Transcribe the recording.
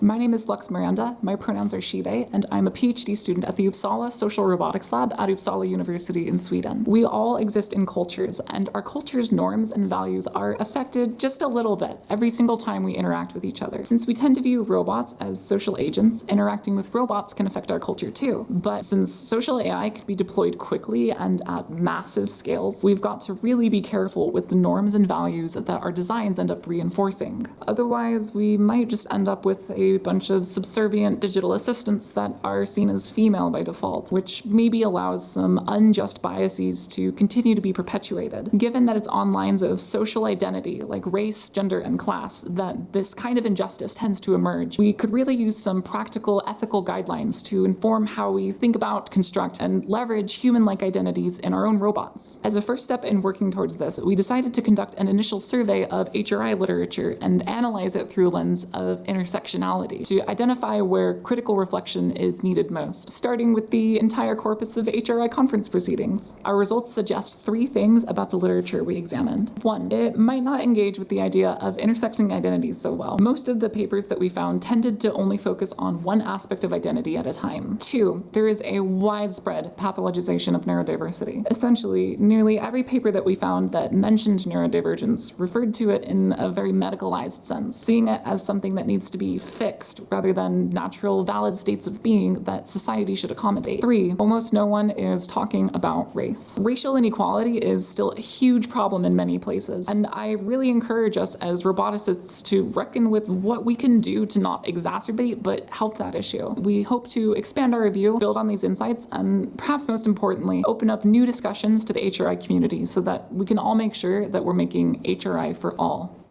My name is Lux Miranda, my pronouns are she, they, and I'm a PhD student at the Uppsala Social Robotics Lab at Uppsala University in Sweden. We all exist in cultures, and our culture's norms and values are affected just a little bit every single time we interact with each other. Since we tend to view robots as social agents, interacting with robots can affect our culture too. But since social AI can be deployed quickly and at massive scales, we've got to really be careful with the norms and values that our designs end up reinforcing. Otherwise, we might just end up with a a bunch of subservient digital assistants that are seen as female by default, which maybe allows some unjust biases to continue to be perpetuated. Given that it's on lines of social identity, like race, gender, and class, that this kind of injustice tends to emerge, we could really use some practical ethical guidelines to inform how we think about, construct, and leverage human-like identities in our own robots. As a first step in working towards this, we decided to conduct an initial survey of HRI literature and analyze it through a lens of intersectionality to identify where critical reflection is needed most, starting with the entire corpus of HRI conference proceedings. Our results suggest three things about the literature we examined. One, it might not engage with the idea of intersecting identities so well. Most of the papers that we found tended to only focus on one aspect of identity at a time. Two, there is a widespread pathologization of neurodiversity. Essentially, nearly every paper that we found that mentioned neurodivergence referred to it in a very medicalized sense, seeing it as something that needs to be fixed fixed rather than natural valid states of being that society should accommodate. Three, almost no one is talking about race. Racial inequality is still a huge problem in many places, and I really encourage us as roboticists to reckon with what we can do to not exacerbate but help that issue. We hope to expand our review, build on these insights, and perhaps most importantly, open up new discussions to the HRI community so that we can all make sure that we're making HRI for all.